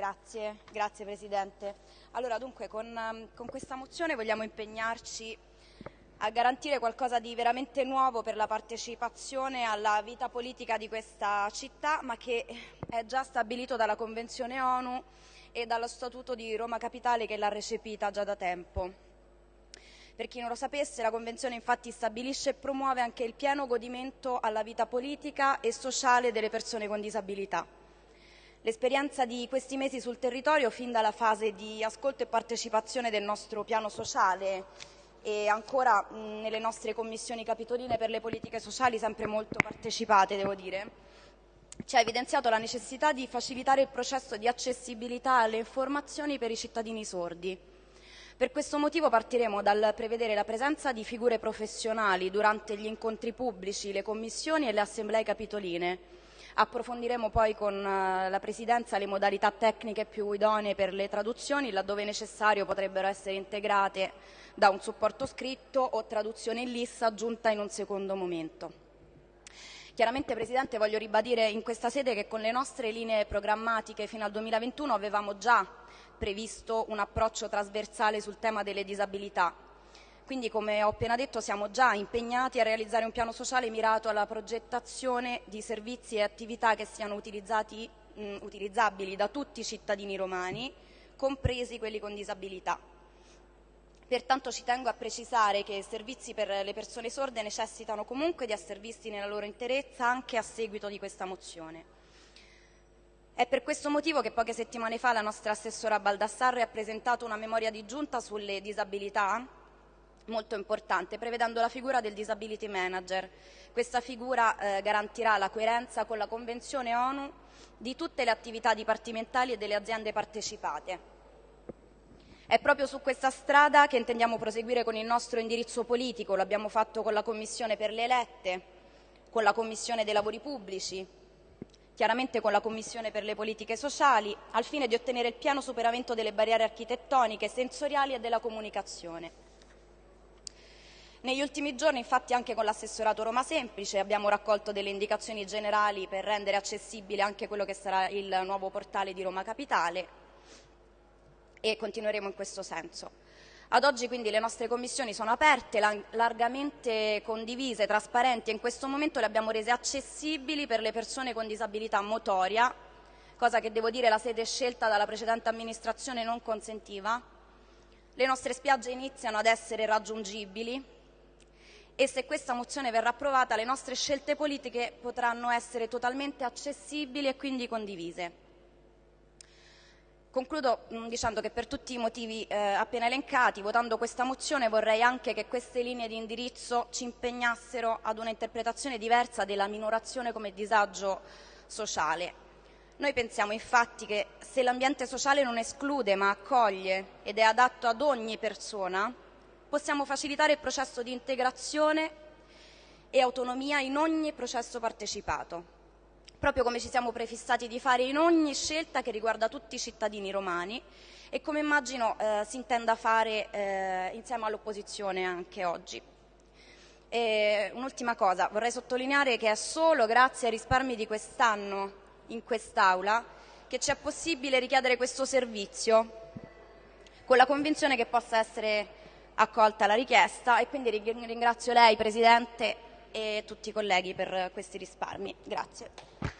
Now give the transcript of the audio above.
Grazie, grazie Presidente. Allora, dunque, con, con questa mozione vogliamo impegnarci a garantire qualcosa di veramente nuovo per la partecipazione alla vita politica di questa città, ma che è già stabilito dalla Convenzione ONU e dallo Statuto di Roma Capitale che l'ha recepita già da tempo. Per chi non lo sapesse, la Convenzione infatti stabilisce e promuove anche il pieno godimento alla vita politica e sociale delle persone con disabilità. L'esperienza di questi mesi sul territorio, fin dalla fase di ascolto e partecipazione del nostro piano sociale. E ancora mh, nelle nostre commissioni capitoline per le politiche sociali, sempre molto partecipate, devo dire, ci ha evidenziato la necessità di facilitare il processo di accessibilità alle informazioni per i cittadini sordi. Per questo motivo partiremo dal prevedere la presenza di figure professionali durante gli incontri pubblici, le commissioni e le assemblee capitoline. Approfondiremo poi con eh, la Presidenza le modalità tecniche più idonee per le traduzioni, laddove necessario potrebbero essere integrate da un supporto scritto o traduzione in lista aggiunta in un secondo momento. Chiaramente, Presidente, voglio ribadire in questa sede che con le nostre linee programmatiche fino al 2021 avevamo già previsto un approccio trasversale sul tema delle disabilità. Quindi, come ho appena detto, siamo già impegnati a realizzare un piano sociale mirato alla progettazione di servizi e attività che siano mh, utilizzabili da tutti i cittadini romani, compresi quelli con disabilità. Pertanto ci tengo a precisare che i servizi per le persone sorde necessitano comunque di essere visti nella loro interezza anche a seguito di questa mozione. È per questo motivo che poche settimane fa la nostra assessora Baldassarre ha presentato una memoria di giunta sulle disabilità molto importante, prevedendo la figura del disability manager. Questa figura eh, garantirà la coerenza con la Convenzione ONU di tutte le attività dipartimentali e delle aziende partecipate. È proprio su questa strada che intendiamo proseguire con il nostro indirizzo politico, lo abbiamo fatto con la Commissione per le elette, con la Commissione dei lavori pubblici, chiaramente con la Commissione per le politiche sociali, al fine di ottenere il pieno superamento delle barriere architettoniche, sensoriali e della comunicazione. Negli ultimi giorni, infatti, anche con l'assessorato Roma Semplice abbiamo raccolto delle indicazioni generali per rendere accessibile anche quello che sarà il nuovo portale di Roma Capitale e continueremo in questo senso. Ad oggi quindi le nostre commissioni sono aperte, largamente condivise, trasparenti e in questo momento le abbiamo rese accessibili per le persone con disabilità motoria, cosa che devo dire la sede scelta dalla precedente amministrazione non consentiva. Le nostre spiagge iniziano ad essere raggiungibili e se questa mozione verrà approvata le nostre scelte politiche potranno essere totalmente accessibili e quindi condivise. Concludo mm, dicendo che per tutti i motivi eh, appena elencati, votando questa mozione, vorrei anche che queste linee di indirizzo ci impegnassero ad una interpretazione diversa della minorazione come disagio sociale. Noi pensiamo infatti che se l'ambiente sociale non esclude ma accoglie ed è adatto ad ogni persona, possiamo facilitare il processo di integrazione e autonomia in ogni processo partecipato proprio come ci siamo prefissati di fare in ogni scelta che riguarda tutti i cittadini romani e come immagino eh, si intenda fare eh, insieme all'opposizione anche oggi. Un'ultima cosa, vorrei sottolineare che è solo grazie ai risparmi di quest'anno in quest'Aula che ci è possibile richiedere questo servizio con la convinzione che possa essere accolta la richiesta e quindi ringrazio lei Presidente e tutti i colleghi per questi risparmi. Grazie.